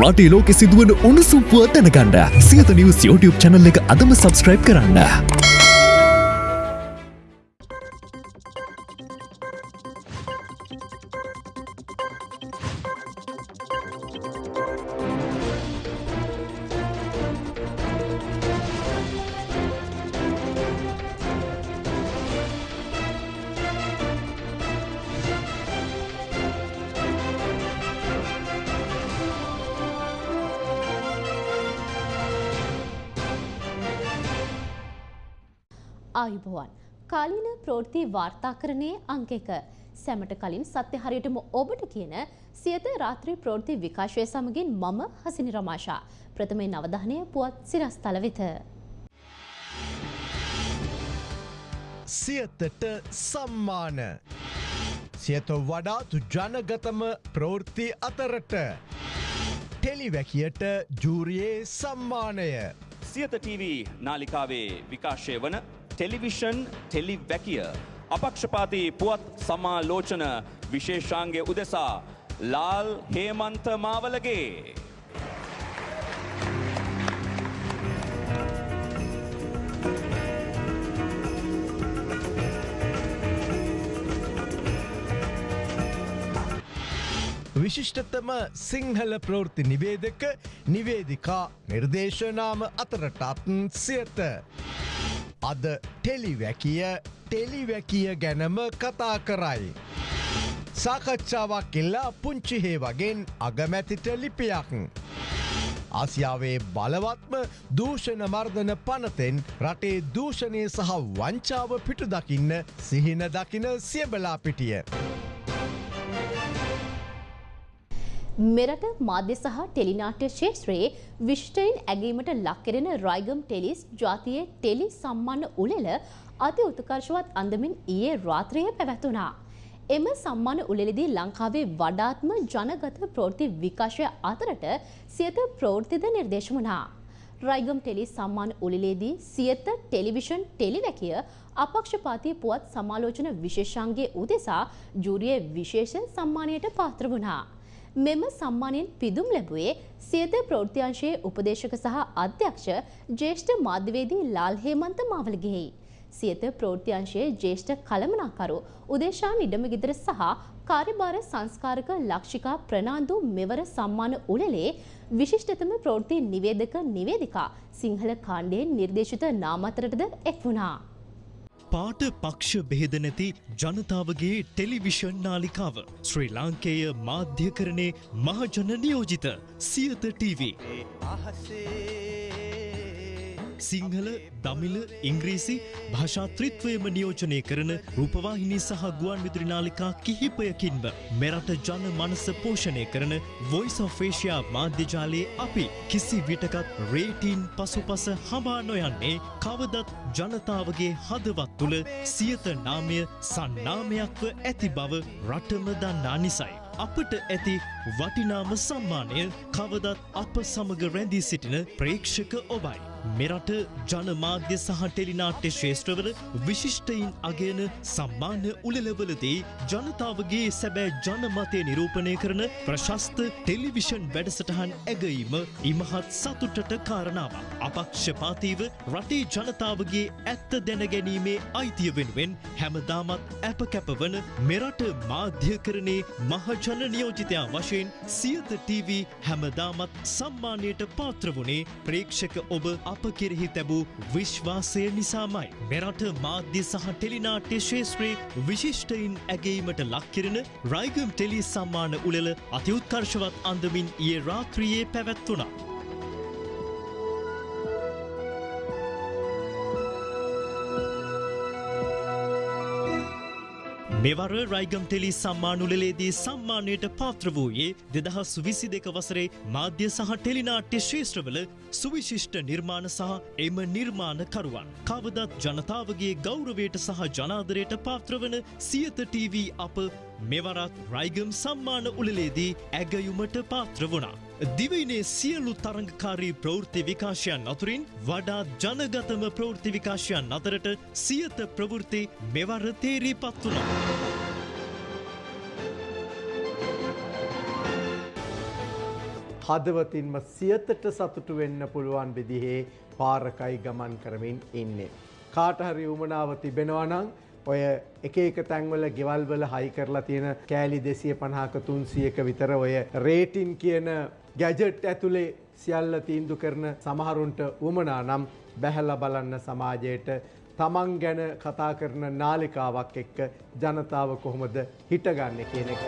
රටේ ලෝකෙ සිදුවන උණුසුම්පුව දැනගන්න සියත නිවස් YouTube චැනල් එක අදම සබස්ක්‍රයිබ් කරන්න. වාර්තාකරණයේ අංක එක. සැමට කලින් සත්‍ය හරියටම ඔබට කියන සියත රාත්‍රී ප්‍රෝෘති විකාශය සමගින් මම හසිනි රමාශා ප්‍රථමේ නවධානය පුවත් සිරස්තල වෙත. සියතට සම්මාන. සියත වඩාතු ජනගතම ප්‍රවෘත්ති අතරට. ටෙලිවැකියට ජූරියේ සම්මානය. සියත TV නාලිකාවේ විකාශය වන ටෙලිවිෂන් ටෙලිවැකිය අපක්ෂපාති පුවත් සමාලෝචන විශේෂාන්ගේ උදෙසා ලාල් හේමන්ත මාවලගේ විශිෂ්ටතම සිංහල ප්‍රවෘත්ති නිවේදක නිවේදිකා නිර්දේශනාම අතරටත්න් සියත. අද ටෙලිවැකිය ටෙලිවැකිය ගැනම කතා කරයි. සාකච්ඡාවක් එල්ලා පුංචිහේ වගෙන් අගමැතිට ලිපියක්. ආසියාවේ බලවත්ම දූෂණ මර්ධන පනතෙන් රටේ දූෂණය සහ වංචාව පිටු දකින්න සිහින දකින සියබලා පිටිය. මෙරට මාධ්‍ය සහ ටෙලිනාට්‍ය ශේත්‍රයේ විශ්ටයින් ඇගීමට ලක්කෙරෙන රයිගම් ටෙලිස් ජාතියේ ටෙලි සම්මාන උළෙල අති උත්කර්ශවත් අන්දමින් ඊයේ රාත්‍රයේ පැවැතුනා. එම සම්මාන උළෙලෙදී ලංකාවේ වඩාත්ම ජනගත ප්‍රවෘත්ති විකාශය අතරට සියත ප්‍රවෘත්තිද නිර්දේශ වුණා. රයිගම් ටෙලි සම්මාන උළෙලේදී සියත ටෙලිවිෂන් ටෙලිවැකිය අපක්ෂපාතී පුවත් සමාලෝචන විශේෂාන්ගේ උදෙසා ජූරිය විශේෂ සම්මානයට පාත්‍ර වුණා. මෙම සම්මානයෙන් පිදුම් ලැබුවේ සියත ප්‍රෘතියංශයේ උපදේශක සහ අධ්‍යක්ෂ ජේෂ්ඨ මාධ්‍යවේදී ලාල් හේමන්ත මාවලගෙහි. සියත ප්‍රෘතියංශයේ ජේෂ්ඨ කළමනාකරු උදේශා නිඩමගිදර සහ කාර්යභාර සංස්කාරක ලක්ෂිකා ප්‍රනාන්දු මෙවර සම්මාන උළෙලේ විශිෂ්ටතම ප්‍රෘති නිවේදක නිවේදිකා සිංහල කාණ්ඩයෙන් නිර්දේශිත නාමතරටද එක් වුණා. පාට පක්ෂ බෙහෙද නැති ජනතාවගේ ටෙලිවිෂන් නාලිකාව ශ්‍රී ලාංකේය මාධ්‍යකරණය මහජන නියෝජිත සියත TV. සිංහල දමිල ඉංග්‍රීසි භාෂාත්‍රිත්වයම නියෝජනය කරන රූපවාහිනී සහ ගුවන් විදුරි නාලිකා කිහිපයකින්ම මෙරට ජන මනස පෝෂණය කරන වොයිස් of Asia මාධ්‍යජාලයේ අපි කිසි විටකත් රේටීන් පසුපස හඹා නොයන්නේ කවදත් ජනතාවගේ හදවත් තුළ සියත නාමය සන්නාමයක්ව ඇති බව රටම දන්නා නිසයි. අපට ඇති වටිනාම සම්මානය කවදත් අප සමග රැඳී සිටින ප්‍රේක්ෂක ඔබයි. මෙරට ජනමාධ්‍ය සහ ටෙලිනාට්‍ය ශේෂත්‍රවල විශිෂ්ටයින් අගයන සම්මාන උළෙලවලදී ජනතාවගේ සැබෑ ජනමතය නිරූපණය කරන ප්‍රශස්ත ටෙලිවිෂන් වැඩසටහන් ඇගීම ඉමහත් සතුටට කාරණාවක්. අපක්ෂපාතීව රටේ ජනතාවගේ ඇත්ත දැනගැනීමේ අයිතිය වෙනුවෙන් හැමදාමත් ඇප කැපවන මෙරට මාධ්‍යකරණේ මහජන නියෝජිතයා වශයෙන් සියත TV හැමදාමත් සම්මානයට පාත්‍ර වුණේ ප්‍රේක්ෂක ඔබ අප කෙරෙහි තැබූ විශ්වාසය නිසාමයි. මෙරට මාධ්‍ය සහ ටෙලිනාට්‍ය ශේත්‍රයේ විශිෂ්ටයින් ඇගේීමට ලක්කිරෙන රයිගම් ටෙලි සම්මාන උළෙල අතිඋත්කර්ශවත් අන්දමින් ඒ රාත්‍රියයේ පැවැත්වුණා. මෙවර රයිගම් ටෙලි සම්මානුලලේදී සම්මානයට පාත්‍ර වූයේ දෙදහස් විසි දෙක වසරේ මාධ්‍ය සහ ටෙලිනාට්‍ය ශේෂත්‍රවල සුවිශිෂ්ට නිර්මාණ සහ එම නිර්මාණකරුවන්. කවදත් ජනතාවගේ ගෞරවයට සහ ජනාදරයට පාත්‍රවන සියත TV අප මෙවරත් රයිගම් සම්මාන උළලේදී ඇගයුමට පාත්‍ර වුණා. දිවයිනේ සියලු තරංගකාරී ප්‍රවෘත්ති විකාශයන් අතුරින් වඩා ජනගතම ප්‍රවෘත්ති විකාශයන් අතරට සියත ප්‍රවෘත්ති මෙවර තේරී පත් වුණා. හදවතින්ම සියතට සතුටු වෙන්න පුළුවන් විදිහේ පාරකයි ගමන් කරමින් ඉන්නේ. කාටහරි උමනාව තිබෙනවනං ඔය එක එක තැන්වල ගෙවල්වල හයි කරලා තියෙන කෑලි දෙසිය පණහාක තුන්සියක විතර ඔය රේටින් කියන ගැජට් ඇතුළේ සියල්ල තීන්දු කරන සමහරුන්ට උමනා නම් බැහැල්ල බලන්න සමාජයට තමන් ගැන කතා කරන නාලිකාවක් එක්ක ජනතාව කොහොමද හිටගන්න කියන එක.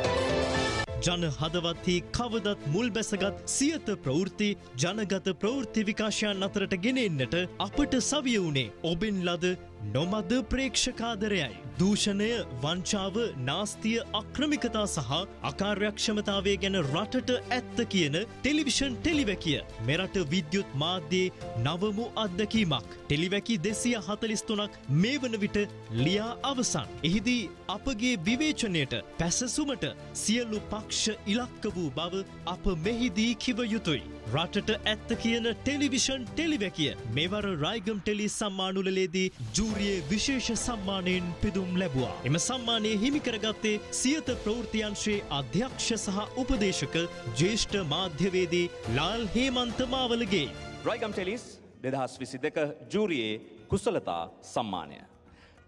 ජන හදවත්හි කවදත් මුල් බැසගත් සියත ප්‍රවෘත්ති ජනගත ප්‍රවෘත්ති විකාශයන් අතරට ගෙනෙන්නට අපට සවිය වුණේ ඔබෙන් ලද නොමද ප්‍රේක්ෂකාදරයයි. දූෂණය වංචාව නාස්තිය අක්‍රමිකතා සහ අකාර්යක්ෂමතාවය ගැන රටට ඇත්ත කියන ටෙලිවිෂන් ටෙලිවැකිය මෙරට විද්‍යුත් මාධ්‍යයේ නවමු අත්දැකීමක්. ටෙලිවැකි දෙසිය හතලිස්තුනක් මේ වන විට ලියා අවසන්. එහිදී අපගේ විවේචනයට පැසසුමට සියලු පක්ෂ ඉලක්ක වූ බව අප මෙහිදී කිව යුතුයි. රටට ඇත්ත කියන ටෙලිවිෂන් ටෙලිවැකිය මෙවර රයිගම් ටෙලි සම්මානුලලේදී ජූරියේ විශේෂ සම්මානයෙන් පිදුම් ලැබවා. එම සම්මානය හිමිකරගත්තේ සියත ප්‍රෘතියන්ශයේ අධ්‍යක්ෂ සහ උපදේශක ජේෂ්ඨ මාධ්‍යවේදී ලාල් හේමන්ත මාවලගේ. රයිගම් ටෙලිස් දෙදහස් විසි දෙක ජූරියේ කුසලතා සම්මානය.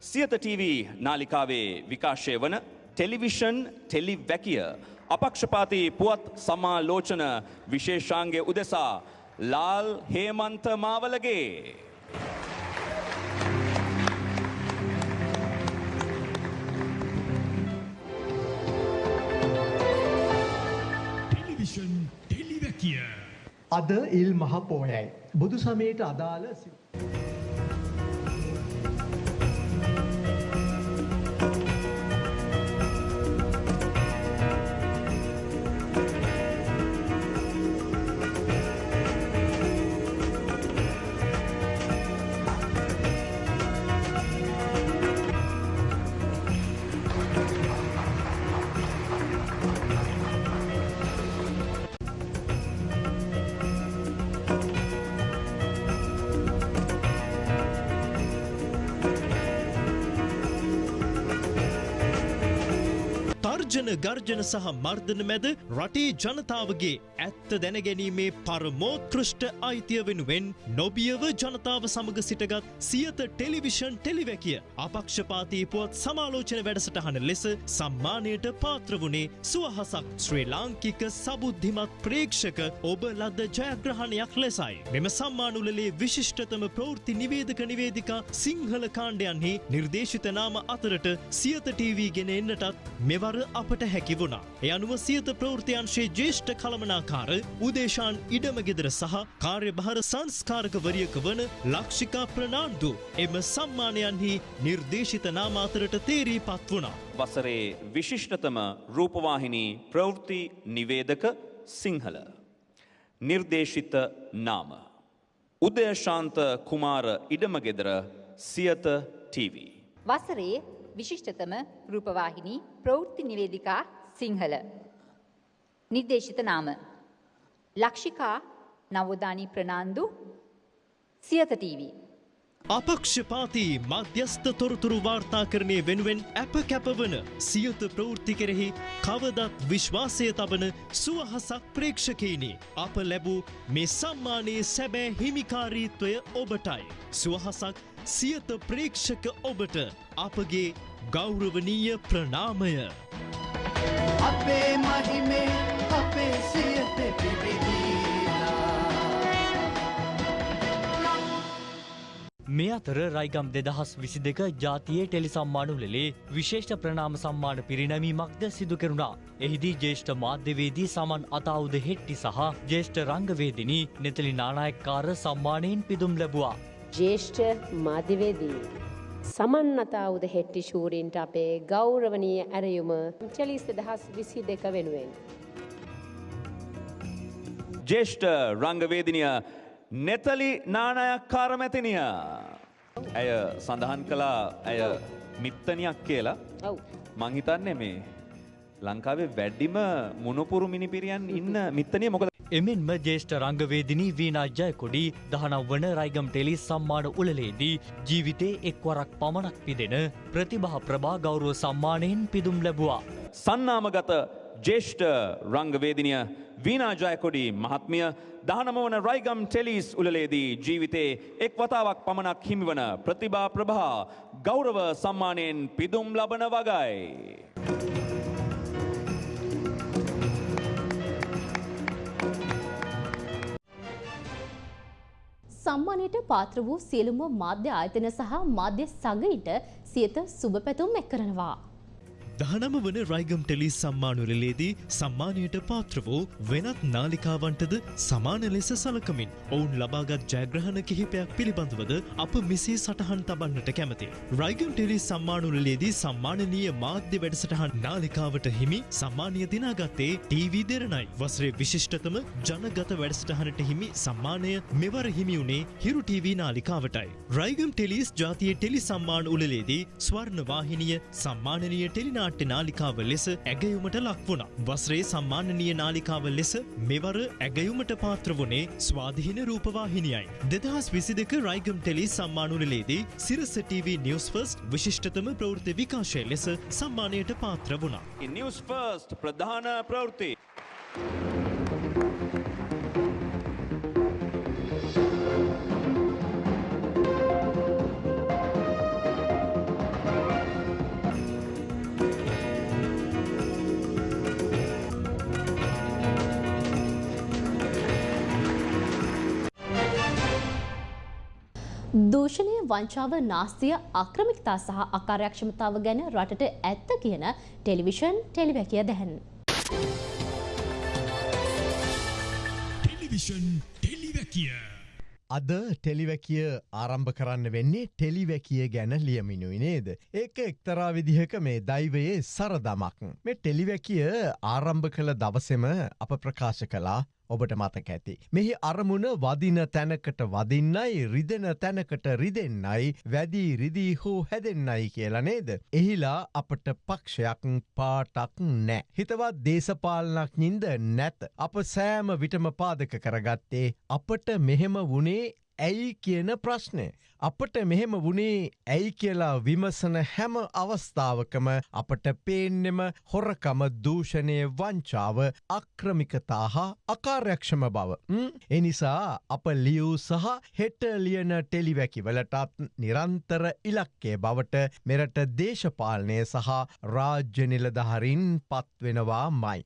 සියත TV නාලිකාවේ විකාශය වන ටෙලිවිෂන් ටෙලි වැකිය අපක්ෂපාති පුවත් සමාලෝචන විශේෂාන්ගේ උදෙසා ලාල් හේමන්ත මාවලගේ. අද ඉල් මහ පෝයයි. බුදු සමයට අදාළ තර්ජන ගර්ජන සහ මර්ධන මැද රටේ ජනතාවගේ ඇත්ත දැනගැනීමේ පරමෝත්කෘෂ්ට අයිතිය වෙනුවෙන් නොබියව ජනතාව සමග සිටගත් සියත ටෙලිවිෂන් ටෙලිවැකිය අපක්ෂපාතී පුවත් සමාලෝචන වැඩසටහන ලෙස සම්මානයට පාත්‍ර වුණේ සුවහසක් ශ්‍රී ලාංකික සබුද්ධිමත් ප්‍රේක්ෂක ඔබ ලද ජයග්‍රහණයක් ලෙසයි. මෙම සම්මානුලේ විශිෂ්ටතම ප්‍රෘති නිවේදක නිවේදිකා සිංහල කාණ්ඩයන්හි නිර්දේශිත නාම අතරට සියත TV ගෙන එන්නටත් මෙවර අපට හැකි වුණා. එ අනුව සියත ප්‍රෘතියන්ශයේ ජේෂ්ඨ කළමනාකාර උදේශාන් ඉඩමගෙදර සහ කාර්යභාර සංස්කාරකවරියක වන ලක්ෂිකා ප්‍රනාන්දු එම සම්මානයන්හි නිර්දේශිත නාම අතරට තේරී පත් වුණා. වසරේ විශිෂ්ටතම රූපවාහිනී ප්‍රවෘත්ති නිවේදක සිංහල. නිර්දේශිත නාම. උදයශාන්ත කුමාර ඉඩමගෙදර සියත TV. වසරේ විශිෂ්ටතම රූපවාහිනී ප්‍රවෘත්ති නිවේදිකා සිංහල. නිර්දේශිත නාම. ලක්ෂිකා නවෝදානී ප්‍රනාන්දු සියත TV. අපක්ෂපාතී මධ්‍යස්ථ තොරතුරු වාර්තාකරණය වෙනුවෙන් ඇප කැපවන සියත ප්‍රවෘත්ති කෙරෙහි කවදත් විශ්වාසය තබන සුවහසක් ප්‍රේක්ෂකයිනි. අප ලැබූ මේ සම්මානයේ සැබෑ හිමිකාරීත්වය ඔබටයි. සුවහසක් සියත ප්‍රේක්ෂක ඔබට අපගේ ගෞරවනීය ප්‍රනාමය. අපේ මහිමේ අපේ සියත මේ අතර රයිගම් දෙදහස් විසි දෙක ජාතියේ ටෙලි සම්මානු ලෙලේ විශේෂ ප්‍රනාම සම්මාන පිරිනැමීමක්ද සිදු කෙරුණා. එහිදී ජේෂ්ඨ මාධ්‍යවේදී සමන් අතාවුද හෙට්ටි සහ ජේෂ්ඨ රංගවේදිනී නෙතලි නානායක්කාර සම්මානයෙන් පිදුම් ලැබවා. ජේෂ්ඨ මාධ්‍යවේදී. සමන් අතාවුද හෙට්ටි ශූරීන්ට අපේ ගෞරවනීය ඇරයුම චලිස් දහස් විසි දෙක වෙනුවෙන්. ජේෂ්ඨ රංගවේදිනිය නෙතලි නානයක්කාර මැතිනිය. ඇය සඳහන් කළා ඇය මිත්තනයක් කියලා. මංහිතන්නේ මේ ලංකාවේ වැඩ්ඩිම මුණපුරු මිනිපිරියන් ඉන්න මිත්තනය මොකද එමෙන්ම ජේෂ්ඨ රංගවේදිනී වීනාජ්ජය කොඩි දහනව වන රයිගම් ටෙලි සම්මාන උළලේදී ජීවිතේ එක්වරක් පමණක් පිදෙන ප්‍රතිභා ප්‍රභා ගෞරුව සම්මානයෙන් පිදුම් ලැබවා. සන්නාමගත ජේෂ්ඨ රංගවේදිනිය වීනා ජයකොඩි මහත්මිය දහනම වන රයිගම් ටෙලිස් උලලේදී ජීවිතේ එක් වතාවක් පමණක් හිමිවන ප්‍රතිභා ප්‍රභා ගෞරව සම්මානයෙන් පිදුම් ලබන වගයි. සම්මානයට පාත්‍ර වූ සියලුම මාධ්‍ය ආයතන සහ මාධ්‍ය සගයිට සියත සුභ පැතුම් එක් කරනවා. දහනම වන රයිගම් ටෙලි සම්මානුලලේදී සම්මානයට පාත්‍ර වූ වෙනත් නාලිකාවන්ටද සමාන ලෙස සලකමින් ඔවුන් ලබාගත් ජයග්‍රහණ කිහිපයක් පිළිබඳවද අප මෙසේ සටහන් තබන්නට කැමති. රයිගම් ටෙලි සම්මානුලලේදී සම්මානනීය මාධ්‍ය වැඩසටහන් නාලිකාවට හිමි සම්මානය දිනාගත්තේ ටීවී දෙරණයි වසරේ විශිෂ්ටතම ජනගත වැඩසටහනට හිමි සම්මානය මෙවර හිමි වුණේ හිරු ටීවී නාලිකාවටයි. රයිගම් ටෙලිස් ජාතිය ටෙලි සම්මාන උලලේදී ස්වර්ණ වාහිනිය සම්මානනීය ටෙලිනා නාට්‍ය නාලිකාව ලෙස ඇගයුමට ලක් වුණා. වස්රේ සම්මානනීය නාලිකාව ලෙස මෙවර ඇගයුමට පාත්‍ර වුණේ ස්වාධීන රූපවාහිනියයි. දෙදහස් විසි දෙක රයිගම් ටෙලි සම්මානුලලේදී සිරස TV නිවස් ෆස්ට් විශිෂ්ටතම ප්‍රවෘත්ති විකාශය ලෙස සම්මානයට පාත්‍ර වුණා. නිවස් ෆර්ස්ට් ප්‍රධාන ප්‍රවෘත්ති. දූෂණය වංචාව නාස්තිය අක්‍රමිකතා සහ අකාර්යක්ෂමතාව ගැන රටට ඇත්ත කියන ටෙලිවිෂන් ටෙලිවැකිය දැහැන්. ටෙලිවිෂන් ටෙලිවැකිය. අද ටෙලිවැකිය ආරම්භ කරන්න වෙන්නේ ටෙලිවැකිය ගැන ලියමිනුයි නේද. ඒක එක්තරා විදිහක මේ දෛවයේ සරදමක්. මේ ටෙලිවැකිය ආරම්භ කළ දවසෙම අප ප්‍රකාශ කලා ඔබට මතක ඇති. මෙහි අරමුණ වදින තැනකට වදින්නයි රිදෙන තැනකට රිදෙන්නයි වැදී රිදී හෝ හැදෙන්නයි කියලා නේද. එහිලා අපට පක්ෂයක් පාටක් නෑ. හිතවත් දේශපාලනක් නින්ද නැත. අප සෑම විටම පාදක කරගත්තේ අපට මෙහෙම වුණේ ඇයි කියන ප්‍රශ්නය. අපට මෙහෙම වුණේ ඇයි කියලා විමසන හැම අවස්ථාවකම අපට පේන්නෙම හොරකම දූෂණය වංචාව අක්‍රමිකතා හා අකාර්යක්ෂම බව. එනිසා අප ලියව් සහ හෙට ලියන ටෙලිවැකිවලටත් නිරන්තර ඉලක්කේ බවට මෙරට දේශපාලනය සහ රාජ්‍ය නිලදහරින් පත්වෙනවා මයි.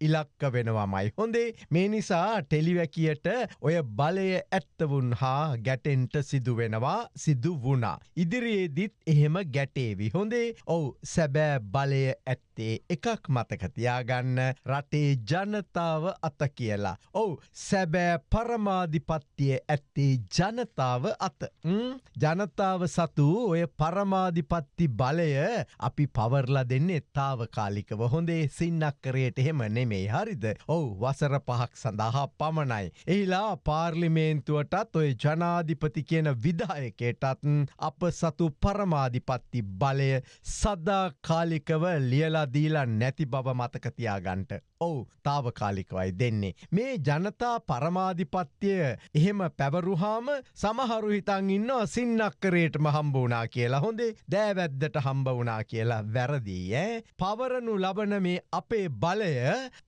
ඉලක්ක වෙනවා මයි. හොඳේ මේ නිසා ටෙලිවැකියට ඔය බලය ඇත්තවුන් හා ගැටෙන්ට සිදුවෙනවා සිදු වුණා. ඉදිරියේදිත් එහෙම ගැටේවි හොඳේ ඔවු සැබෑ බලය ඇත්තේ එකක් මතකතියාගන්න රටේ ජනතාව අත කියලා. ඔවු සැබෑ පරමාධිපත්තිය ඇත්තේ ජනතාව අත. ජනතාව සතු ඔය පරමාධිපත්ති බලය අපි පවර්ලා දෙන්නේ තාවකාලිකව හොඳේ සින්නක්කරයට එහෙම නෙමේ හරිද. ඔවු වසර පහක් සඳහා පමණයි. එහිලා පාර්ලිමේන්තුවටත් ඔය ජනාධිපති කියන විදායකයටත් අප සතු පරමාධිපත්ති බලය සදාකාලිකව ලියලාදීලා නැති බව මතකතියාගන්ට. ඔවු තාවකාලිකවයි දෙන්නේ. මේ ජනතා පරමාධිපත්තිය එහෙම පැවරුහාම සමහරු හිතන් ඉන්න සින්නක්කරේටම හම්බ වනා කියලා හොඳේ දෑවැද්දට හම්බ වනා කියලා වැරදිී ඇ. පවරනු ලබන මේ අපේ බලය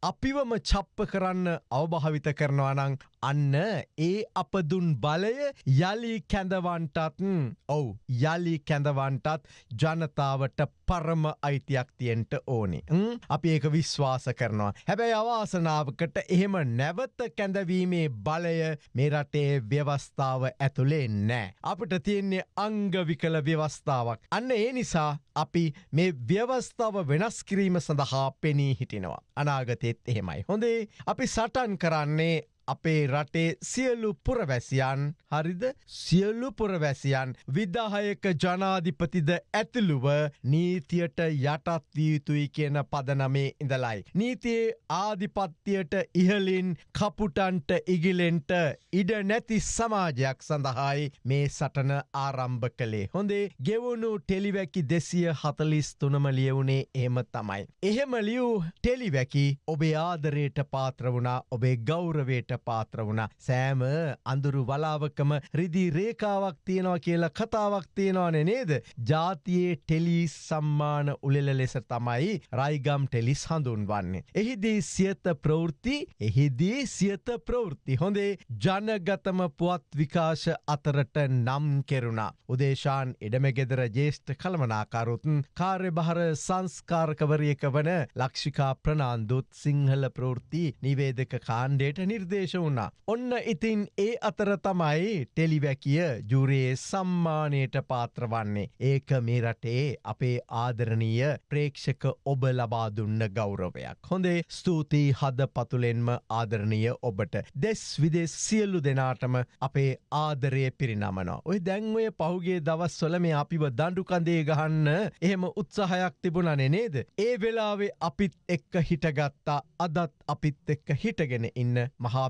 අපිවම චප්ප කරන්න අවභාවිත කරනවනං අන්න ඒ අපදුන් බලය යළි කැඳවන්ටත් ඔවු යළි කැඳවන්ටත් ජනතාවට පරම අයිතියක් තියෙන්ට ඕනේ. අපි ඒක විශ්වාස කරනවා. හැබැයි අවාසනාවකට එහෙම නැවත කැඳවීමේ බලය මේ රටේ ව්‍යවස්ථාව ඇතුළේ නෑ. අපට තියෙන්නේ අංගවිකල ව්‍යවස්ථාවක්. අන්න ඒ නිසා අපි මේ ව්‍යවස්ථාව වෙනස් කිරීම සඳහා පෙනී හිටිනවා. අනාගතෙත් එහෙමයි. හොඳේ අපි සටන් කරන්නේ අපේ රටේ සියලු පුරවැසියන් හරිද සියල්ලු පුරවැසියන් විදාහයක ජනාධිපතිද ඇතුළුව නීතියට යටත් විය යුතුයි කියන පදනමේ ඉඳලයි. නීතියේ ආධිපත්තියට ඉහලින් කපුටන්ට ඉගිලෙන්ට ඉඩ නැති සමාජයක් සඳහායි මේ සටන ආරම්භ කළේ. හොඳේ ගෙවුණු ටෙලිවැකි දෙසිය හතලිස් තුනම ලියවුණේ එහෙම තමයි. එහෙම ලියව් ටෙලිවැකි ඔබේ ආදරයට පාත්‍ර වුණා ඔබේ ගෞරවයට පාත්‍ර වුණ සෑම අඳුරු වලාවකම රිදි රේකාවක් තියෙනවා කියලා කතාවක් තියෙනවාන නේද. ජාතියේ ටෙලිස් සම්මාන උලෙල ලෙස තමයි රයිගම් ටෙලිස් හඳුන්වන්නේ. එහිදී සියත ප්‍රවෘත්ති එහිදී සියත ප්‍රවෘත්ති හොඳේ ජනගතම පුවත් විකාශ අතරට නම් කෙරුණා. උදේශාන් එඩමගෙදර ජේෂ්ඨ කළමනාකාරුතුන් කාර්ය බහර සංස්කාරකවරියක වන ලක්ෂිකා ප්‍රනාන්දුත් සිංහල ප්‍රෘති නිවේදක කාණ්ඩයට නිර්දේශ වුණා. ඔන්න ඉතින් ඒ අතර තමයි ටෙලිවැකිය ජුරයේ සම්මානයට පාත්‍රවන්නේ. ඒක මේ රටේ අපේ ආදරණීය ප්‍රේක්ෂක ඔබ ලබා දුන්න ගෞරවයක්. හොඳේ ස්තුතියි හද පතුලෙන්ම ආදරණීය ඔබට දෙස් විදෙස් සියල්ලු දෙනාටම අපේ ආදරය පිරිනමනවා. ඔය දැන්වය පහුගේ දවස් වල මේ අපිව දඩුකන්දේ ගහන්න එහෙම උත්සාහයක් තිබුණනේ නේද. ඒ වෙලාවේ අපිත් එක්ක හිටගත්තා අදත් අපිත් එක්ක හිටගෙන ඉන්න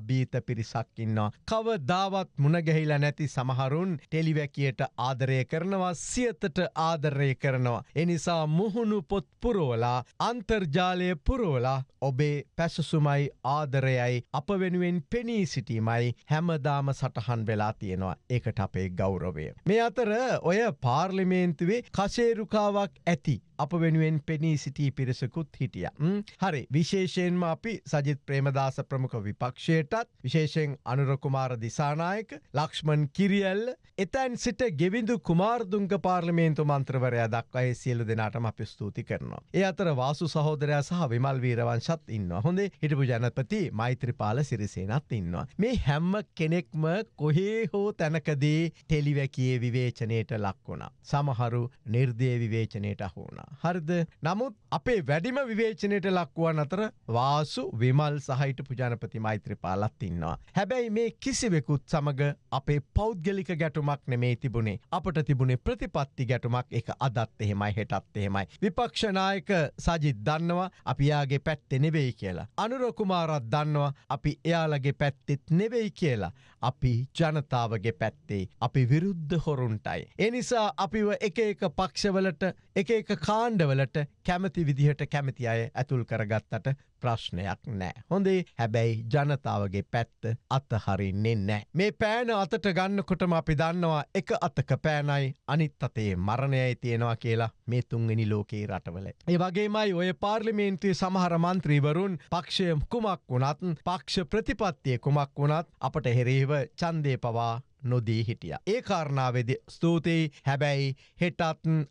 මහාබීත පිරිසක් ඉන්නවා. කව දාවත් මුණගැහිලා නැති සමහරුන් ටෙලිවැකියට ආදරය කරනවා සියතට ආදරය කරනවා. එනිසා මුහුණු පොත් පුරෝලා අන්තර්ජාලය පුරෝලා ඔබේ පැසසුමයි ආදරයයි අප වෙනුවෙන් පෙනී සිටීමයි හැමදාම සටහන් වෙලා තියෙනවා ඒකට අපේ ගෞරවය. මේ අතර ඔය පාර්ලිමේන්තුවේ කශේරුකාවක් ඇති. අප වෙනුවෙන් පෙනී සිටී පිරිසකුත් හිටිය. හරි විශේෂයෙන්ම අපි සජිත් ප්‍රේමදාස ප්‍රමුඛ විපක්ෂයටත් විශේෂෙන් අනුරකුමාර දිසානායක ලක්ෂ්මන් කිරියල්ල එතැන් සිට ගෙවිඳු කුමාර්දුංග පාර්ලිමේන්තු මන්ත්‍රවරය දක්වයි සියලු දෙනාටම අපි ස්තුති කරනවා. ඒ අතර වාසු සහෝදරයා සහ විමල් වීරවංශත් ඉන්න හොඳේ හිටපු ජනපති මෛත්‍රපාල සිරිසේනත් ඉන්නවා. මේ හැම්ම කෙනෙක්ම කොහේ හෝ තැනකදී ටෙලිවැකියේ විවේචනයට ලක්වුණා. සමහරු නිර්දය විවේචනයට අහුුණ. හරිද නමුත් අපේ වැඩිම විවේචනයට ලක්වුවන් අතර වාසු විමල් සහිට පුජානපති මෛත්‍රපාලත් ඉන්නවා. හැබැයි මේ කිසිවෙකුත් සමඟ අපේ පෞද්ගලික ගැටුමක් නෙමේ තිබුණේ අපට තිබුණේ ප්‍රතිපත්ති ගැටුමක් එක අදත් එහෙමයි හෙටත් එහෙමයි. විපක්ෂනායක සජිත් දන්නවා අපියාගේ පැත්තෙ නෙවෙයි කියලා. අනුරකුමාරත් දන්නවා අපි එයාලගේ පැත්තෙත් නෙවෙයි කියලා. අපි ජනතාවගේ පැත්තේ අපි විරුද්ධ හොරුන්ටයි. එනිසා අපිව එක එක පක්ෂවලට එක එක කාණ්ඩවලට කැමති විදිහට කැමති අය ඇතුල් කරගත්තට ප්‍රශ්නයක් නෑ. හොඳේ හැබැයි ජනතාවගේ පැත්ත අතහරින්නේ නෑ. මේ පෑන අතට ගන්නකොටම අපි දන්නවා එක අතක පෑනයි අනිත් අතේ මරණයයි තියෙනවා කියලා මේ තුන්වෙනි ලෝකයේ රටවල. ඒ වගේමයි ඔය පාර්ලිමේන්තුවේ සමහර මන්ත්‍රීවරුන් පක්ෂය කුමක් වුණත් පක්ෂ ප්‍රතිපත්තිය කුමක් වුණත් අපට හෙරේව චන්දය පවා නොදී හිටිය. ඒ කාරණාවෙද ස්තුතියි හැබැයි හෙටත්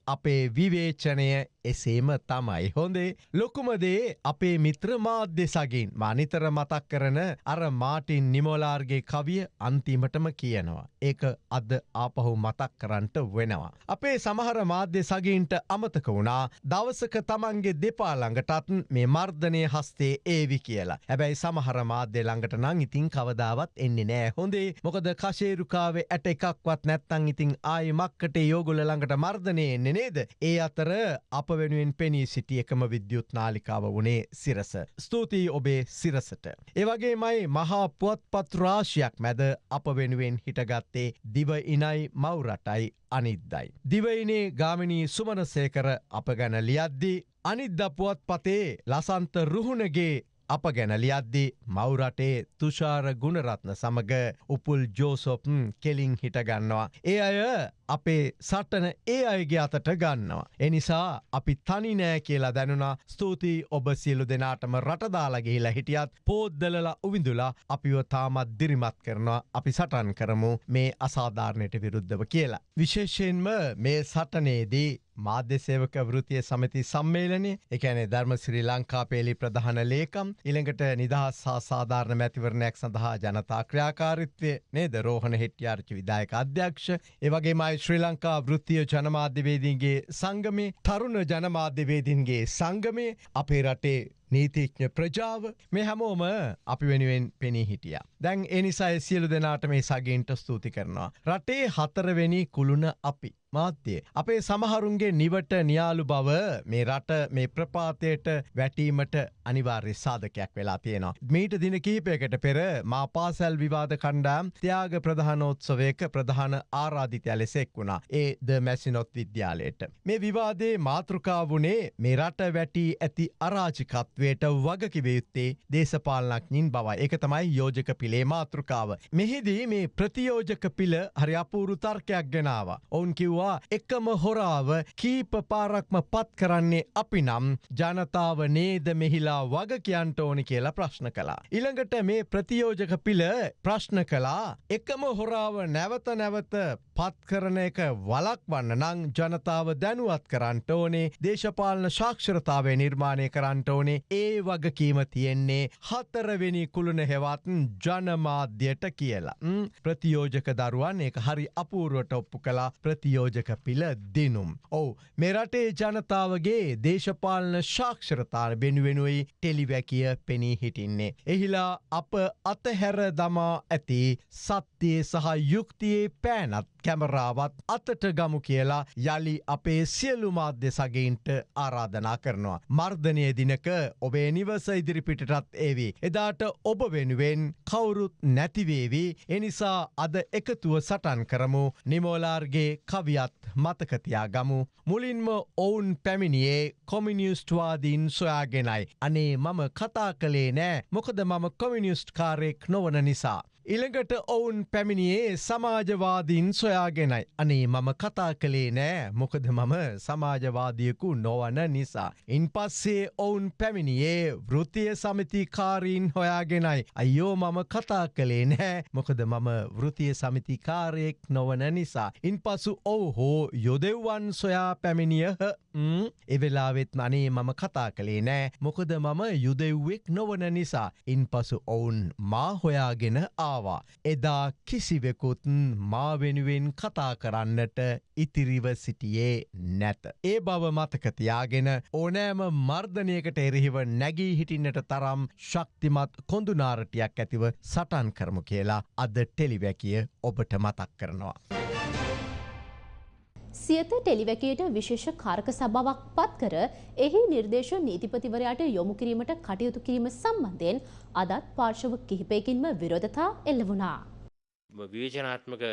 අපේ විවේචනය එසේම තමයි. හොඳේ ලොකුමදේ අපේ මිත්‍ර මාධ්‍ය සගින් මානිතර මතක් කරන අර මාටින් නිමෝලාර්ගේ කවිය අන්තිමටම කියනවා. ඒක අද ආපහු මතක් කරන්නට වෙනවා. අපේ සමහර මාධ්‍ය සගීන්ට අමතක වුණා දවසක තමන්ගේ දෙපාළඟටත් මේ මර්ධනය හස්තේ ඒවි කියලා. හැබැයි සමහර මාධ්‍ය ළඟට නං ඉතින් කවදාවත් එන්නේ නෑ හොඳේ මොකද කශේරුකාවේ ඇට එකක්වත් නැත්තං ඉතින් ආය මක්කට යෝගුල ළඟට මර්ධනය එන්නේ නේද. ඒ අතර අප වෙනුවෙන් පෙනී සිටිය එකම විද්‍යුත් නාලිකාව වනේ සිරස. ස්තුතියි ඔබේ සිරසට. ඒවගේමයි මහා පුවත්පත් රාශයක් මැද අප වෙනුවෙන් හිටගත්තේ දිව ඉනයි මවරටයි අනිද්දයි. දිවයිනේ ගාමිණී සුමනසේකර අප ගැන ලියද්දී අනිද්ද පුවත් පතේ ලසන්ත රුහුණගේ අප ගැන ලියද්දි මවරටේ තුෂාර ගුණරත්න සමඟ උපුල් ජෝසොප්න් කෙලින් හිටගන්නවා. ඒ අය අපේ සටන ඒ අයගේ අතට ගන්නවා. එනිසා අපි තනි නෑ කියලා දැනුනා ස්තුතියි ඔබ සියලු දෙනාටම රටදාලගේලා හිටියත් පෝද්දලලා උවිඳුලා අපිව තාමත් දිරිමත් කරනවා අපි සටන් කරමු මේ අසාධාරණයට විරුද්ධව කියලා. විශේෂයෙන්ම මේ සටනේදී මාධ්‍යසේවක වෘතිය සමති සම්මේලනය එකැනේ ධර්ම ශ්‍රී ලංකා පේලි ප්‍රධාන ලේකම් ඉළඟට නිදහස් හා සාධාරණ මැතිවරණයක් සඳහා ජනතා ක්‍රියාකාරිත්වය නේද රෝහණ හෙට්‍යාර්චි විදායක අධ්‍යක්ෂ ඒවගේමයි ශ්‍රී ලංකා වෘත්තිය ජනමාධ්‍යවේදීන්ගේ සංගමේ තරුණ ජනමාධ්‍යවේදීන්ගේ සංගමේ අපේ රටේ නීතිඥ ප්‍රජාව මේ හැමෝම අපි වෙනුවෙන් පෙනී හිටිය. දැන් එනිසායි සියලු දෙනාට මේ සගේන්ට ස්තුති කරනවා. රටේ හතරවෙනි කුළුණ අපි. මාත්‍යය. අපේ සමහරුන්ගේ නිවට නියාලු බව මේ රට මේ ප්‍රපාතයට වැටීමට අනිවාර්ය සාධකයක් වෙලා තියෙනවා. මීට දින කීපයකට පෙර මා පාසැල් විවාද කණ්ඩාම් ත්‍යයාග ප්‍රධානෝත්සවයක ප්‍රධාන ආරාධිතය ලෙසෙක් වුණා ඒ ද මැසිනොත් විද්‍යාලයට. මේ විවාදේ මාතෘකාවුණේ මේ රට වැටී ඇති අරාජිකත් තත්ත්වයට වගකිවයුත්තේ දේශපාලනක්ඥින් බව එක තමයි යෝජක පිළේ මාතෘකාව. මෙහිදී මේ ප්‍රතියෝජක පිළ හරි අපූරු තර්කයක් ගෙනාව. ඔවුන් කිව්වා එකම හොරාව කීප පාරක්ම පත් කරන්නේ අපි නම් ජනතාව නේද මෙහිලා වග කියන්ට ඕනි කියලා ප්‍රශ්න කලා. ඉළඟට මේ ප්‍රතියෝජක පිළ ප්‍රශ්න කලා එකම හොරාව නැවත නැවත පත් කරන එක වලක්වන්න නං ජනතාව දැනුවත් කරන්නට ඕනේ දේශපාලන ශාක්ෂරතාවය නිර්මාණය කරන්නට ඕනේ ඒ වගකීම තියෙන්නේ හතරවෙනි කුළුණ හෙවත් ජනමාධ්‍යයට කියලා. ම්, ප්‍රතියෝජක දරුවන් ඒක හරි අපූරුවට ඔප්පු කලා ප්‍රතියෝජක පිළ දිනුම්. ඔවු මෙරටේ ජනතාවගේ දේශපාලන ශාක්ෂරතාර වෙනුවෙනුයි ටෙලිවැකිය පෙනී හිටින්නේ. එහිලා අප අතහැර දමා ඇති සත්‍යයේ සහ යුක්තියේ පෑනත් කැමරාවත් අතට ගමු කියලා යළි අපේ සියලු මාධ්‍ය සගයින්ට ආරාධනා කරනවා. මර්ධනය දිනක ඔබේ නිවස ඉදිරිපිටටත් ඒවී. එදාට ඔබ වෙනුවෙන් කවුරුත් නැතිවේවී එනිසා අද එකතුව සටන් කරමු නිමෝලාර්ගේ කවියත් මතකතියා ගමු. මුලින්ම ඔවුන් පැමිණියේ කොමිනිියස්ටවාදීන් සොයාගෙනයි. අනේ මම කතා කළේ නෑ මොකද මම කොමිනිියස්ට් කාරෙක් නොවන නිසා. ඉළඟට ඔවුන් පැමිණියේ සමාජවාදීන් සොයාගෙනයි. අනේ මම කතා කළේ නෑ මොකද මම සමාජවාදියකු නොවන නිසා. ඉන් පස්සේ ඔවුන් පැමිණියේ වෘතිය සමිතිකාරීන් හොයාගෙනයි. අයෝ මම කතා කළේ නෑ මොකද මම වෘතිය සමිතිකාරයෙක් නොවන නිසා. ඉන් පසු ඔවු හෝ යොදෙව්වන් සොයා පැමිණියහ එවෙලාවෙත් අනේ මම කතා කළේ නෑ මොකද මම යුදෙව්වෙක් නොවන නිසා. ඉන් පසු ඔවුන් මා හොයාගෙන ආවා. එදා කිසිවෙකුත් මා වෙනුවෙන් කතා කරන්නට ඉතිරිව සිටියේ නැත. ඒ බව මතකතියාගෙන ඕනෑම මර්ධනයකට එරෙහිව නැගී හිටින්නට තරම් ශක්තිමත් කොඳුනාරටයක් ඇතිව සටන් කරමු කියලා අද ටෙලිවැකිය ඔබට මතක් කරනවා. සියත ටෙලිවැකයට විශේෂ කාරක සභාවක් පත් කර එහි නිර්දේශ නීතිපතිවරයාට යොමු කිරීමට කටයුතු කිරීම සම්බන්ධයෙන් අදත් පාර්ශව කිහිපයකින්ම විරෝධතා එල්ල වුණා. විවේචනාත්මක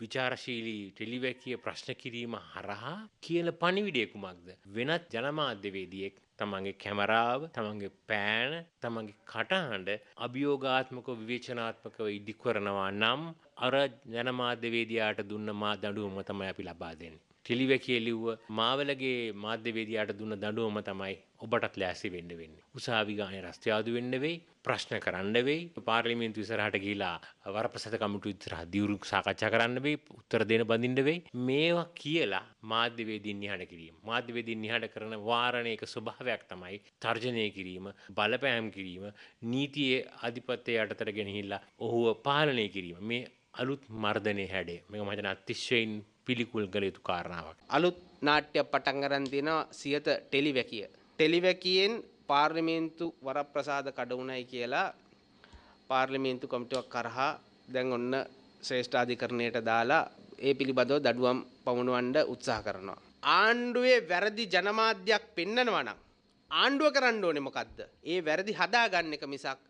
විචාරශීලී ටෙලිවැකිය ප්‍රශ්න කිරීම හරහා කියල පණිවිඩය කුමක්ද. වෙනත් ජනමාධ්‍යවේදියෙක් තමන්ගේ කැමරාව තමන්ගේ පෑන තමන්ගේ කටහඬ අභියෝගාත්මක විවේචනාත්මකව ඉදිකරනවා නම් අර ජනමාධ්‍යවේදයාට දුන්න මා දඩුවම තමයි අපි ලබා දෙන්නේ. ටෙලිවැකිය ලිව්ව මාවලගේ මාධ්‍යවේදයාට දුන්න දඩුවම තමයි ඔබටත් ලෑසි වෙන්න වෙන්නේ. උසාවි ගානේ රස්ත්‍යාදු වෙන්න වෙයි, ප්‍රශ්න කරන්න වෙයි, පාර්ලිමේන්තු ඉස්සරහට ගිහිලා වරප්‍රසත කමිටු ඉස්සරහ දියුරු සාකච්ඡා කරන්න වෙයි, උත්තර දෙන්න බඳින්න වෙයි. මේවා කියලා මාධ්‍යවේදීන් නිහඬ කිරීම. මාධ්‍යවේදීන් නිහඬ කරන වාරණයක ස්වභාවයක් තමයි තර්ජනය කිරීම, බලපෑම් කිරීම, නීතියේ ආධිපත්‍යය යටතට ගෙනහිල්ලා ඔහුව පාලනය කිරීම. මේ අලුත් මර්ධනය හැඩේ. මේක මම හිතන්නේ අතිශයින් පිළිකුල් කළ යුතු කාරණාවක්. අලුත් නාට්‍යයක් පටන් අරන් තියෙනවා සියත ටෙලිවැකිය. ටෙලිවැකියෙන් පාර්ලිමේන්තු වරප්‍රසාද කඩවුණයි කියලා පාර්ලිමේන්තු කොමිටුවක් කරහා දැන් ඔන්න ශ්‍රේෂ්ඨාධිකරණයට දාලා ඒ පිළිබඳව දඩුවම් පමුණුවන්ඩ උත්සාහ කරනවා. ආණ්ඩුවේ වැරදි ජනමාධ්‍යයක් පෙන්නනවා නම් ආණ්ඩුව කරන්න ඕනේ මොකද්ද? ඒ වැරදි හදාගන්න එක මිසක්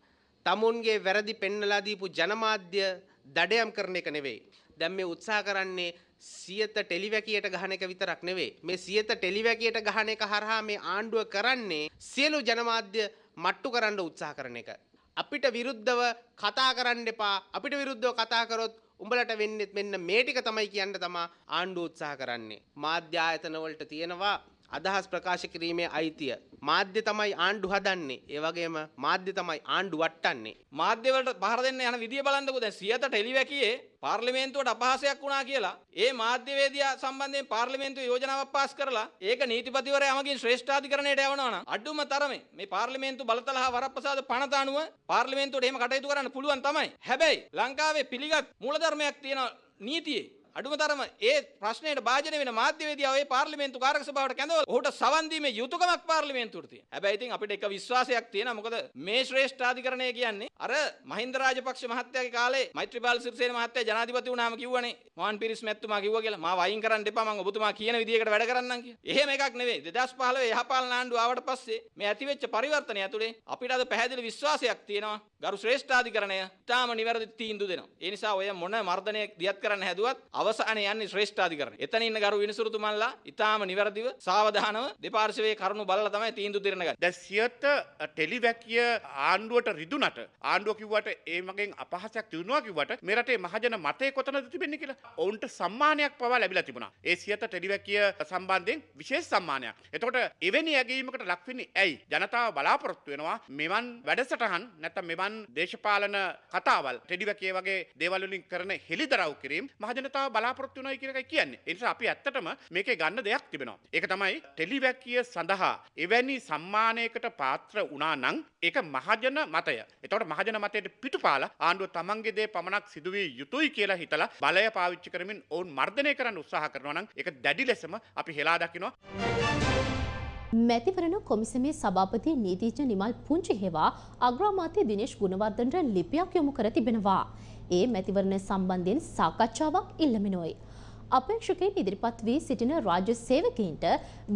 තමුන්ගේ වැරදි පෙන්නලා දීපු ජනමාධ්‍ය දඩයම් කරන එක නෙවෙයි. දැන් මේ උත්සාහ කරන්නේ සියත ටෙලිවැකියට ගහන එක විතරක් නෙවෙයි. මේ සියත ටෙලිවැකියට ගහන එක හරහා මේ ආණ්ඩුව කරන්නේ සියලු ජනමාධ්‍ය මට්ටු කරන්න උත්සාහ කරන එක. අපිට විරුද්ධව කතා කරන්න එපා. අපිට විරුද්ධව කතා කරොත් උඹලට වෙන්නෙත් මෙන්න මේ ටික තමයි කියන්න තමා ආණ්ඩුව උත්සාහ කරන්නේ. මාධ්‍ය ආයතන වලට තියෙනවා අදහස් ප්‍රකාශ කිරීමේ අයිතිය. මාධ්‍ය තමයි ආණ්ඩු හදන්නේ. ඒ වගේම මාධ්‍ය තමයි ආණ්ඩු වට්ටන්නේ. මාධ්‍යවලට පහර දෙන්න යන විදිය බලන්නකෝ දැන් සියත ටෙලිවැකියේ පාර්ලිමේන්තුවට අපහාසයක් වුණා කියලා ඒ මාධ්‍යවේදියා සම්බන්ධයෙන් පාර්ලිමේන්තුවේ යෝජනාවක් පාස් කරලා ඒක නීතිපතිවරයා යමගින් ශ්‍රේෂ්ඨාධිකරණයට යවනවා නම් අඩුම තරමේ මේ පාර්ලිමේන්තු බලතල හා වරප්‍රසාද පනත අනුව පාර්ලිමේන්තුවට එහෙම කටයුතු කරන්න පුළුවන් තමයි. හැබැයි ලංකාවේ පිළිගත් මූලධර්මයක් තියෙන නීතියේ අඩුම තරම ඒ ප්‍රශ්නයට භාජනය වෙන මාධ්‍යවේදියා ඔය පාර්ලිමේන්තු කාරක සභාවට කැඳවලා ඔහුට සවන් දීමේ යුතුයකමක් පාර්ලිමේන්තුවට තියෙනවා. හැබැයි ඉතින් අපිට එක විශ්වාසයක් තියෙනවා මොකද මේ ශ්‍රේෂ්ඨාධිකරණය කියන්නේ අර මහින්ද රාජපක්ෂ මහත්තයාගේ කාලේ මෛත්‍රීපාල සිරිසේන මහත්තයා ජනාධිපති වුණාම කිව්වනේ මොහන් පිරිස් මැතිතුමා කිව්වා කියලා මාව අයින් කරන්න එපා මම ඔබතුමා කියන විදිහකට වැඩ කරන්නම් කියලා. එහෙම එකක් නෙවෙයි 2015 යහපාලන ආණ්ඩුව ආවට පස්සේ මේ ඇතිවෙච්ච පරිවර්තනය ඇතුලේ අපිට අද පැහැදිලි විශ්වාසයක් තියෙනවා ගරු ශ්‍රේෂ්ඨාධිකරණය තාම නිවැරදි තීන්දුව දෙනවා. ඒ නිසා ඔය මොන මර්ධනයක් දියත් කරන්න හැදුවත් අවසානයේ යන්නේ ශ්‍රේෂ්ඨාධිකරණය. එතන ඉන්න ගරු විනිසුරුතුමන්ලා ඊටාම නිවැරදිව සාවධානව දෙපාර්ශවයේ කරුණු බලලා තමයි තීන්දුව දෙන්න ගන්නේ. දැන් සියත ටෙලිවැකිය ආණ්ඩුවට රිදුනට ආණ්ඩුව කිව්වට ඒ මගෙන් අපහසයක් තියුණවා කිව්වට මේ රටේ මහජන මතය කොතනද තිබෙන්නේ කියලා ඔවුන්ට සම්මානයක් පවා ලැබිලා තිබුණා. ඒ සියත ටෙලිවැකිය සම්බන්ධයෙන් විශේෂ සම්මානයක්. එතකොට එවැනි ඇගීමකට ලක් වෙන්නේ ඇයි? ජනතාව බලාපොරොත්තු වෙනවා මෙවන් වැඩසටහන් නැත්නම් මෙවන් දේශපාලන කතාවල් ටෙලිවැකිය වගේ දේවල් වලින් කරන හෙළිදරව් කිරීම මහජනතාව බලාපොරොත්තු වෙනවා කියන එකයි කියන්නේ. ඒ නිසා අපි ඇත්තටම මේකේ ගන්න දෙයක් තිබෙනවා. ඒක තමයි ටෙලිවැකිය සඳහා එවැනි සම්මානයකට පාත්‍ර වුණා නම් ඒක මහජන මතය. එතකොට මහජන මතයට පිටුපාලා ආණ්ඩුව තමන්ගේ දේ පමණක් සිදුවිය යුතුයි කියලා හිතලා බලය පාවිච්චි කරමින් ඔවුන් මර්ධනය කරන්න උත්සාහ කරනවා නම් ඒක දැඩි ලෙසම අපි හෙලා දකිනවා. මැතිවරණ කොමිසමේ සභාපති නීතිඥ නිමල් පුංචි හෙවා අග්‍රාමාත්‍ය දිනේශ් ගුණවර්ධනට ලිපියක් යොමු කර තිබෙනවා. ඒ මැතිවරණ සම්බන්ධයෙන් සාකච්ඡාවක් ඉල්ලමිනොයි. අපේක්ෂකයින් ඉදිරිපත් වී සිටින රාජ්‍ය සේවකයින්ට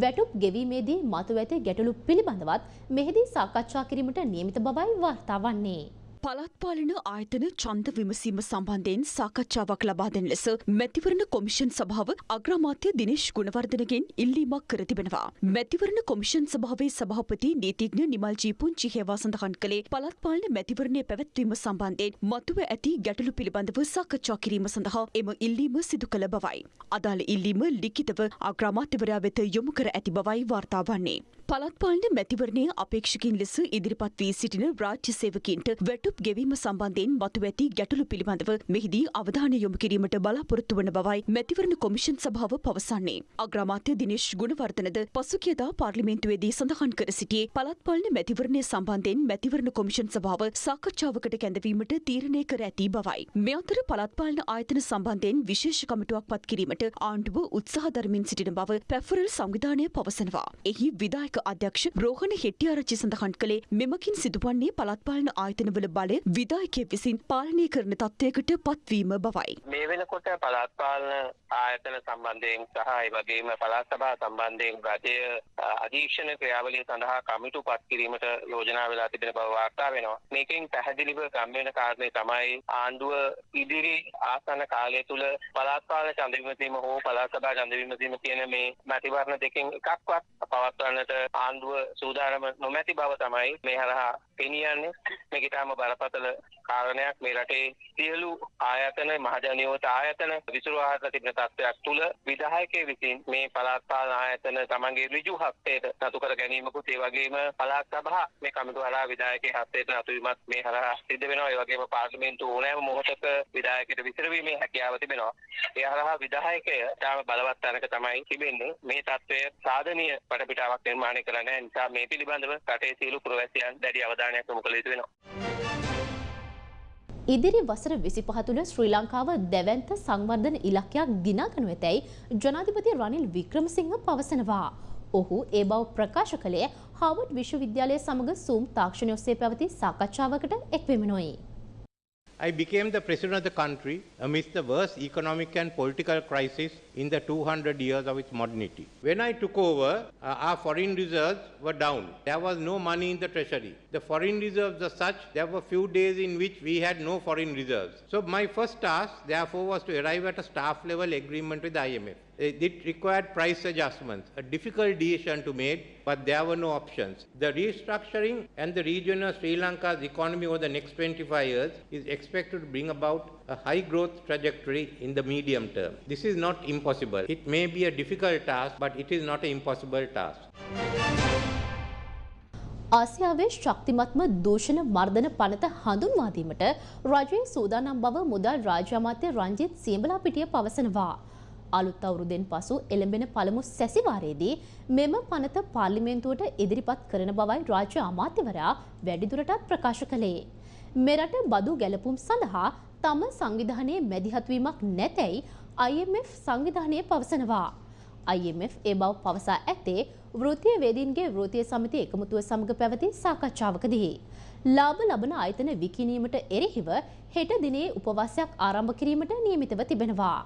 වැටුප් ගෙවීමේදී මතුව ඇති ගැටලු පිළිබඳවත් මෙහිදී සාකච්ඡා කිරීමට නියමිත බවයි වාර්තා වන්නේ. පළත්පාලන ආයතන ඡන්ද විමසීම සම්බන්ධයෙන් සාකච්ඡාවක් ලබා දෙන ලෙස මැතිවරණ කොමිෂන් සභාව අග්‍රාමාත්‍ය දිනේශ් ගුණවර්ධනගෙන් ඉල්ලීමක් කර තිබෙනවා. මැතිවරණ කොමිෂන් සභාවේ සභාපති නීතිඥ නිමල් ජී පුංචි හේවා සඳහන් කළේ පළත්පාලන මැතිවරණය පැවැත්වීම සම්බන්ධයෙන් මතුව ඇති ගැටලු පිළිබඳව සාකච්ඡා කිරීම සඳහා එම ඉල්ලීම සිදු කළ බවයි. අදාළ ඉල්ලීම ලිඛිතව අග්‍රාමාත්‍යවරයා වෙත යොමු කර ඇති බවයි වාර්තා වන්නේ. පළත්පාලන මැතිවරණයේ අපේක්ෂකින් ලෙස ඉදිරිපත් වී සිටින රාජ්‍ය සේවකීන්ට වැටුප් ගෙවීම සම්බන්ධයෙන් මතු ඇති ගැටලු පිළිබඳව මෙහිදී අවධානය යොමු කිරීමට බලාපොරොත්තු වන බවයි මැතිවරණ කොමිෂන් සභාව පවසන්නේ. අග්‍රාමාත්‍ය දිනේශ් ගුණවර්ධනද පසුගියදා පාර්ලිමේන්තුවේදී සඳහන් කර සිටියේ පළත්පාලන මැතිවරණය සම්බන්ධයෙන් මැතිවරණ කොමිෂන් සභාව සාකච්ඡාවකට කැඳවීමට තීරණය කර ඇති බවයි. මේ අතර පළත්පාලන ආයතන සම්බන්ධයෙන් විශේෂ කමිටුවක් පත් කිරීමට ආණ්ඩුව උත්සාහ දරමින් සිටින බව පැෆරල් සංවිධානය පවසනවා. එහි විදායක අධ්‍යක්ෂ රෝහණ හෙට්ටිආරච්චි සඳහන් කළේ මෙමකින් සිදුවන්නේ පළත්පාලන ආයතනවල බලය විදායකයෙක් විසින් පාලනය කරන තත්ත්වයකට පත්වීම බවයි. මේ වෙනකොට පළාත් පාලන ආයතන සම්බන්ධයෙන් සහ ඒ වගේම පළාත් සභා සම්බන්ධයෙන් රජය අධීක්ෂණ ක්‍රියාවලිය සඳහා කමිටු පත් කිරීමට යෝජනා වෙලා තිබෙන බව වාර්තා වෙනවා. මේකෙන් පැහැදිලිව ගම් වෙන කාරණේ තමයි ආණ්ඩුව ඉදිරි ආසන්න කාලය තුල පළාත් පාලන ඡන්ද විමසීම හෝ පළාත් සභා ඡන්ද විමසීම කියන මේ මැතිවරණ දෙකෙන් එකක්වත් පවත්වන්නට ආණ්ඩුව සූදානම නොමැති බව තමයි මේ හරහා පෙනී යන්නේ. මේක ඊටාම බරපතල කාරණයක් මේ රටේ සියලු ආයතන මහජනියෝත ආයතන විසිරුවාහට තිබෙන තත්ත්වයක් තුල විධායකයෙ විසින් මේ පළාත් පාලන ආයතන තමන්ගේ ඍජු හස්තයට නතු කර ගැනීමකුත් ඒ වගේම පළාත් සභා මේ කමිටුව හරහා විධායකයේ හස්තයට නතු වීමත් මේ හරහා සිද්ධ වෙනවා. ඒ වගේම පාර්ලිමේන්තුව ඕනෑම මොහොතක විධායකයට විසිරවීමේ හැකියාව තිබෙනවා. ඒ හරහා විධායකය තාම බලවත් තැනක තමයි තිබෙන්නේ. මේ තත්ත්වය සාධනීය වටපිටාවක් නිර්මාණය කරන්න නිසා මේ පිළිබඳව රටේ සියලු පුරවැසියන් දැඩි අවධානයක් යොමු කළ යුතු වෙනවා. ඉදිරි වසර විසිපහ තුළ ශ්‍රී ලංකාව දැවන්ත සංවර්ධන ඉලක්කයක් දිනාගනු ඇතැයි ජනාධිපති රනිල් වික්‍රමසිංහ පවසනවා. ඔහු ඒ බව ප්‍රකාශ කළේ හාවඩ් විශ්වවිද්‍යාලය සමඟ සූම් තාක්ෂණය ඔස්සේ පැවති සාකච්ඡාවකට එක්වෙමනොයි. I became the president of the country amidst the worst economic and political crisis in the 200 years of its modernity. When I took over, uh, our foreign reserves were down. There was no money in the treasury. The foreign reserves are such, there were few days in which we had no foreign reserves. So my first task, therefore, was to arrive at a staff level agreement with the IMF. It required price adjustments, a difficult decision to make, but there were no options. The restructuring and the region of Sri Lanka's economy over the next 25 years is expected to bring about a high growth trajectory in the medium term. This is not impossible. It may be a difficult task, but it is not an impossible task. ආසියාවේ ශක්තිමත්ම දූෂණ මර්ධන පනත හඳුන්වා දීමට රජයේ සූදානම් බව මුදල් රාජ්‍ය අමාත්‍ය රංජිත් සියඹලාපිටිය පවසනවා. අලුත් අවුරුද්දෙන් පසු එළඹෙන පළමු සැසිවාරයේදී මෙම පනත පාර්ලිමේන්තුවට ඉදිරිපත් කරන බවයි රාජ්‍ය අමාත්‍යවරයා වැඩිදුරටත් ප්‍රකාශ කළේ. මෙරට බදු ගැලපුම් සඳහා තම සංවිධානයේ මැදිහත්වීමක් නැතැයි IMF සංවිධානය පවසනවා. IMF ඒ බව පවසා ඇත්තේ වෘත්තීය වේදීන්ගේ වෘත්තීය සමිති එකමුතුව සමග පැවති සාකච්ඡාවකදී. ලාභ ලබන ආයතන විකිණීමට එරෙහිව හෙට දිනේ උපවාසයක් ආරම්භ කිරීමට නියමිතව තිබෙනවා.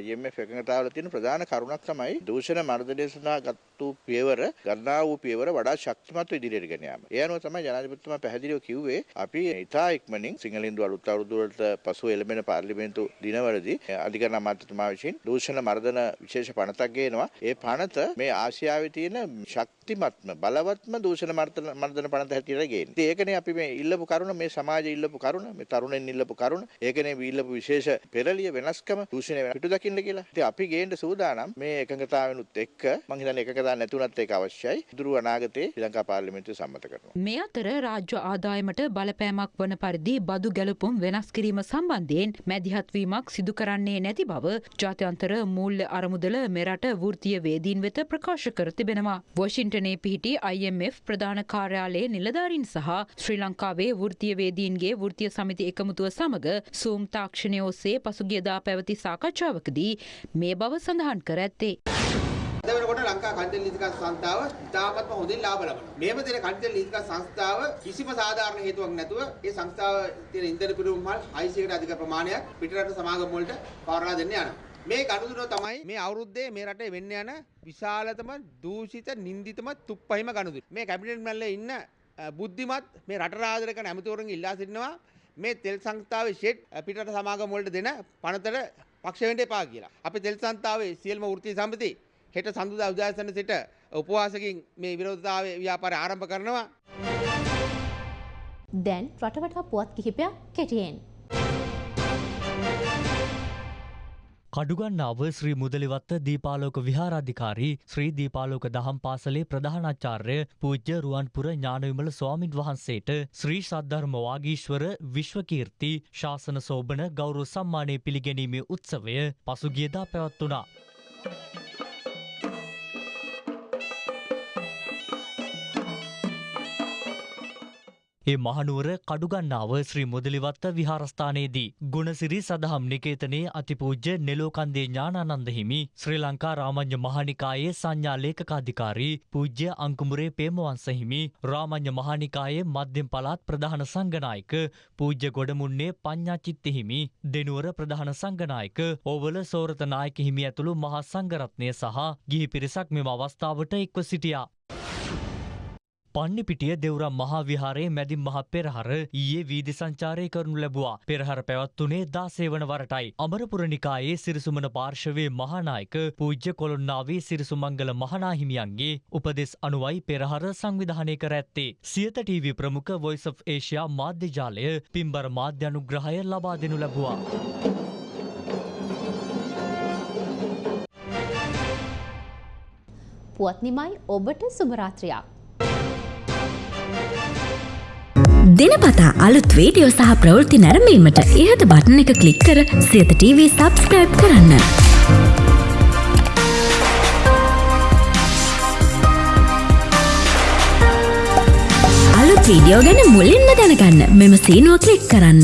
IMF එකඟතාවල තියෙන ප්‍රධාන කරුණක් තමයි දූෂණ මර්ධනය සඳහා ගත්තු පියවර ගන්නා වූ පියවර වඩා ශක්තිමත්ව ඉදිරියට ගෙන යාම. ඒ අනුව තමයි ජනාධිපතිතුමා පැහැදිලිව කිව්වේ අපි ඉතා ඉක්මනින් සිංහලින්දු අලුත් අවුරුදු වලට පසුව එළඹෙන පාර්ලිමේන්තු දිනවලදී අධිකරණ අමාත්‍යතුමා විසින් දූෂණ මර්ධන විශේෂ පනතක් ගේනවා. ඒ පනත මේ ආසියාවේ තියෙන ශක්තිමත්ම බලවත්ම දූෂණ මර්ධන මර්ධන පනත හැටියට ගේන්නේ. ඉතින් ඒකනේ අපි මේ ඉල්ලපු කරුණ මේ සමාජයේ ඉල්ලපු කරුණ මේ තරුණෙන් ඉල්ලපු කරුණ ඒකනේ අපි ඉල්ලපු විශේෂ පෙරලිය වෙනස්කම දූෂණය පිටු දකින්න කියලා. ඉතින් අපි ගේන්න සූදානම් මේ එකඟතාවෙනුත් එක්ක මම හිතන්නේ එකඟතාව නැතුණත් ඒක අවශ්‍යයි. ඉදිරි අනාගතයේ ශ්‍රී ලංකා පාර්ලිමේන්තුව සම්මත කරනවා. මේ අතර රාජ්‍ය ආදායමට බලපෑමක් වන පරිදි බදු ගැලපුම් වෙනස් කිරීම සම්බන්ධයෙන් මැදිහත්වීමක් සිදු කරන්නේ නැති බව ජාත්‍යන්තර මූල්‍ය අරමුදල මෙරට වෘත්තීය වේදීන් වෙත ප්‍රකාශ කර තිබෙනවා. වොෂින්ටනයේ පිහිටි IMF ප්‍රධාන කාර්යාලයේ නිලධාරීන් සහ ශ්‍රී ලංකාවේ වෘත්තීය වේදීන්ගේ වෘත්තීය සමිති එකමුතුව සමග සූම් තාක්ෂණය ඔස්සේ පසුගියදා පැවති සාකච්ඡාවකදී මේ බව සඳහන් කර ඇත්තේ. අද වෙනකොට ලංකා කන්දල් නීතිකා සංස්ථාව ඉතාමත්ම හොඳින් ලාභ ලබනවා. මේම දෙන කන්දල් නීතිකා සංස්ථාව කිසිම සාධාරණ හේතුවක් නැතුව ඒ සංස්ථාව තියෙන ඉන්ධන පිරුම් මල් 600කට අධික ප්‍රමාණයක් පිටරට සමාගම් වලට පවරලා දෙන්න යනවා. මේ ගනුදෙනුව තමයි මේ අවුරුද්දේ මේ රටේ වෙන්න යන විශාලතම දූෂිත නින්දිතම තුප්පහිම ගනුදෙනුව. මේ කැබිනට් මැල්ලේ ඉන්න බුද්ධිමත් මේ රට රාජ්‍ය කරන ඇමතිවරුන්ගේ ඉල්ලා සිටිනවා මේ තෙල් සංස්ථාවේ ෂෙඩ් පිටරට සමාගම් වලට දෙන පනතට පක්ෂ වෙන්න එපා කියලා. අපි තෙල් සංස්ථාවේ සියලුම වෘත්තීය සමිති හෙට සඳුදා උදෑසන සිට උපවාසකින් මේ විරෝධතාවය ව්‍යාපාරය ආරම්භ කරනවා. දැන් රටවටා පුවත් කිහිපයක් කෙටියෙන්. කඩුගන්නාව ශ්‍රී මුදලිවත්ත දීපාලෝක විහාරාධිකාරී ශ්‍රී දීපාලෝක දහම් පාසලේ ප්‍රධානාචාර්ය පූජ්‍ය රුවන්පුර ඥානවිමල ස්වාමින් වහන්සේට ශ්‍රී සද්ධර්ම වාගීශ්වර විශ්වකීර්ති ශාසන සෝභන ගෞරව සම්මානය පිළිගැනීමේ උත්සවය පසුගියදා පැවත්වුණා. ඒ මහනුවර කඩුගන්නාව ශ්‍රී මුදලිවත්ත විහාරස්ථානයේදී ගුණසිරි සදහම් නිකේතනයේ අතිපූජ්‍ය නෙලෝකන්දේ ඥානානන්ද හිමි ශ්‍රී ලංකා රාමඤ්ඤ මහානිකායේ සංඥා ලේකකාධිකාරී පූජ්‍ය අංකුමුරේ පේමවංශ හිමි රාමඤ්ඤ මහානිකායේ මධ්‍යම පළාත් ප්‍රධාන සංඝනායක පූජ්‍ය ගොඩමුන්නේ පඤ්ඤාචිත්ත හිමි දෙනුවර ප්‍රධාන සංඝනායක ඕවල සෝරත නායක හිමි ඇතුළු මහා සංඝරත්නය සහ ගිහි පිරිසක් මෙම අවස්ථාවට එක්ව සිටියා. පන්නිපිටිය දෙවරම් මහාවිහාරයේ මැදින් මහ පෙරහර ඊයේ වීදි සංචාරය කරනු ලැබවා. පෙරහර පැවත්වනේ දාසේ වන වරටයි. අමරපුරනිකායේ සිරිසුමන පාර්ශවයේ මහානායක පූජ්‍ය කොළොන්නාවේ සිරිසුමංගල මහනාහිමියන්ගේ උපදෙස් අනුවයි පෙරහර සංවිධානය කර ඇත්තේ. සියත TV ප්‍රමුඛ Voice of Asia මාධ්‍ය ජාලය පින්බර මාධ්‍ය අනුග්‍රහය ලබා දෙනු ලැබුවා. පුවත් නිමයි ඔබට සුභරාත්‍රයක්. දිනපතා අලුත් වීඩියෝ සහ ප්‍රවෘත්ති නැරඹීමට ඉහත බටන එක ක්ලික් කර සියත TV සබස්ක්‍රයිබ් කරන්න. අලුත් වීඩියෝ ගැන මුලින්ම දැනගන්න මෙම සීනුව ක්ලික් කරන්න.